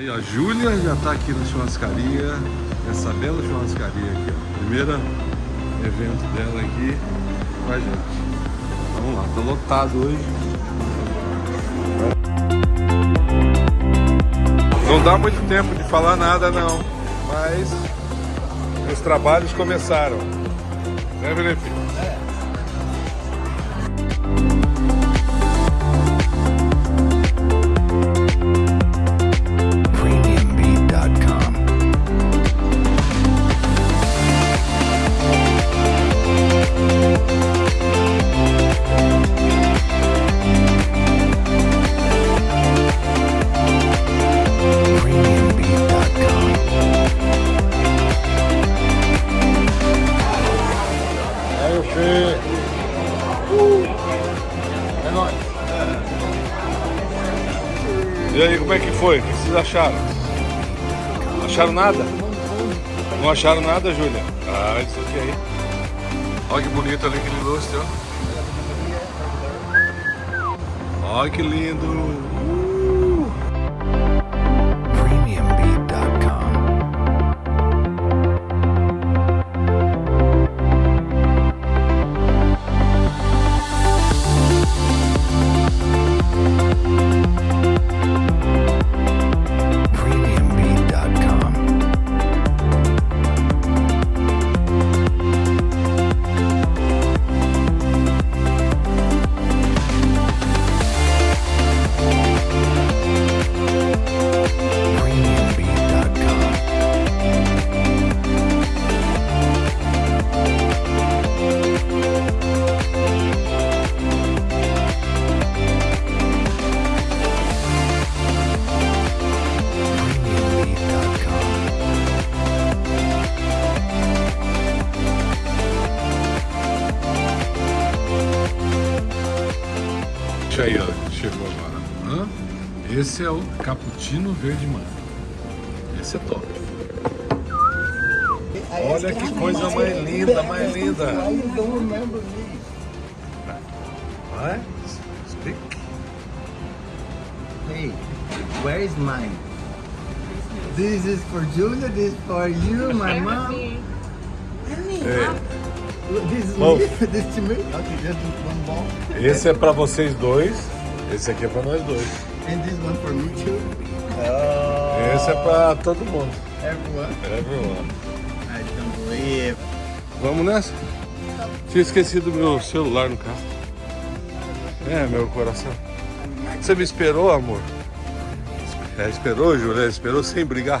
Aí, ó, a Júlia já tá aqui na churrascaria, essa bela churrascaria aqui, ó. Primeiro evento dela aqui com a gente. Vamos lá, tá lotado hoje. Não dá muito tempo de falar nada não, mas os trabalhos começaram. Né, Felipe? premiumbeat.com. É nóis. E aí, como é que foi? O que vocês acharam? Acharam nada? Não acharam nada, Júlia? Ah, isso aqui aí. Olha que bonito ali aquele lustre, ó. Olha que lindo. Deixa aí, ó. Chegou agora. Hã? Esse é o cappuccino verde manga. Esse é top. Olha que coisa mais linda, mais linda. Vai? Speak. Hey, where is mine? This is for Julia, this is for you, my mom. Look, This is Both. me, this to me. Okay, just one ball. esse é pra vocês dois. Esse aqui é pra nós dois. And this one for me too. Oh, Esse é pra todo mundo. everyone. Everyone. I don't believe. Vamos nessa? Tinha esquecido meu celular no carro. É, meu coração. Você me esperou, amor? É, esperou, Júlia? Esperou sem brigar?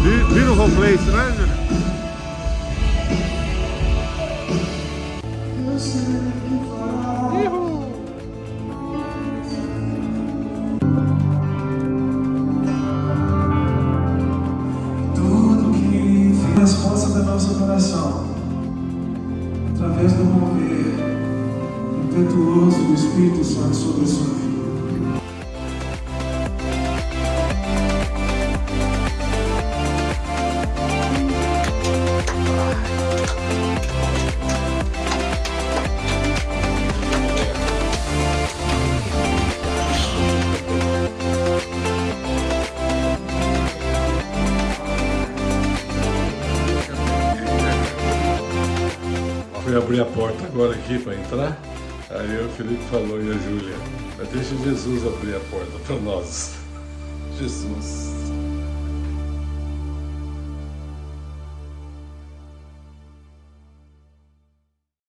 Be- Beautiful place, né, Júlia? resposta da nossa oração, através do mover impetuoso do Espírito Santo sobre a sua vida. Fui abrir a porta agora aqui para entrar. Aí o Felipe falou e a Júlia, deixa Jesus abrir a porta para nós. Jesus.